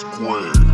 squared.